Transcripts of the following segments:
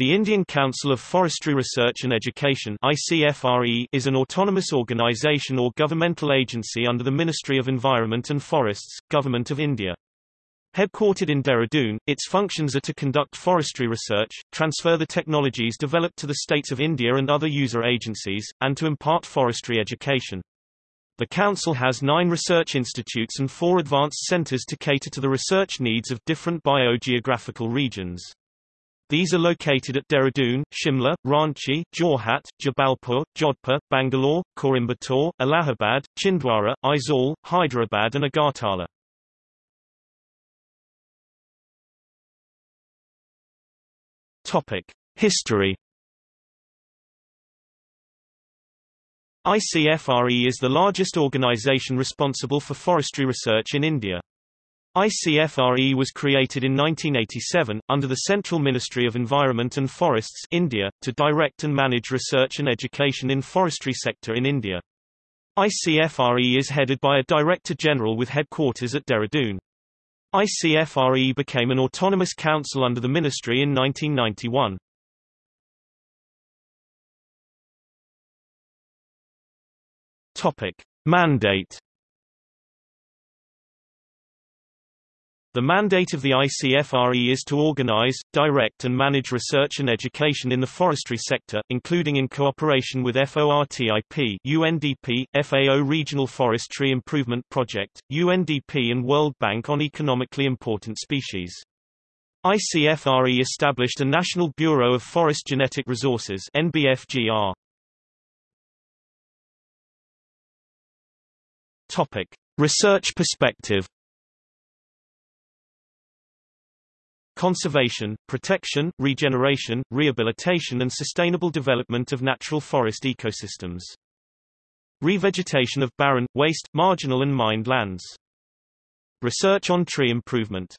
The Indian Council of Forestry Research and Education is an autonomous organisation or governmental agency under the Ministry of Environment and Forests, Government of India. Headquartered in Dehradun, its functions are to conduct forestry research, transfer the technologies developed to the states of India and other user agencies, and to impart forestry education. The Council has nine research institutes and four advanced centres to cater to the research needs of different biogeographical regions. These are located at Dehradun, Shimla, Ranchi, Jorhat, Jabalpur, Jodhpur, Bangalore, Coimbatore, Allahabad, Chhindwara, Aizawl, Hyderabad and Agartala. Topic: History ICFRE is the largest organization responsible for forestry research in India. ICFRE was created in 1987, under the Central Ministry of Environment and Forests India, to direct and manage research and education in forestry sector in India. ICFRE is headed by a Director General with headquarters at Dehradun. ICFRE became an autonomous council under the ministry in 1991. Topic. Mandate The mandate of the ICFRE is to organize, direct and manage research and education in the forestry sector, including in cooperation with FORTIP UNDP, FAO Regional Forestry Improvement Project, UNDP and World Bank on economically important species. ICFRE established a National Bureau of Forest Genetic Resources NBFGR. Topic: Research perspective conservation, protection, regeneration, rehabilitation and sustainable development of natural forest ecosystems. Revegetation of barren, waste, marginal and mined lands. Research on tree improvement.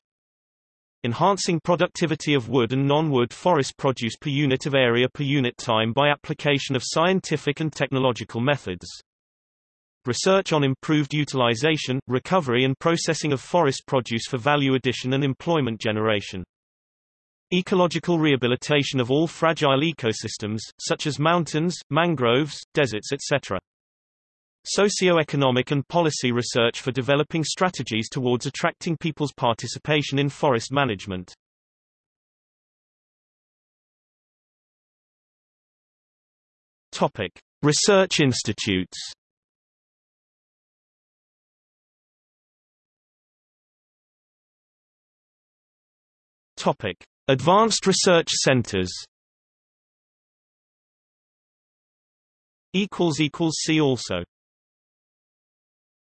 Enhancing productivity of wood and non-wood forest produce per unit of area per unit time by application of scientific and technological methods. Research on improved utilization, recovery and processing of forest produce for value addition and employment generation. Ecological rehabilitation of all fragile ecosystems, such as mountains, mangroves, deserts etc. Socio-economic and policy research for developing strategies towards attracting people's participation in forest management. Topic. Research institutes Topic: Advanced Research Centers. See also.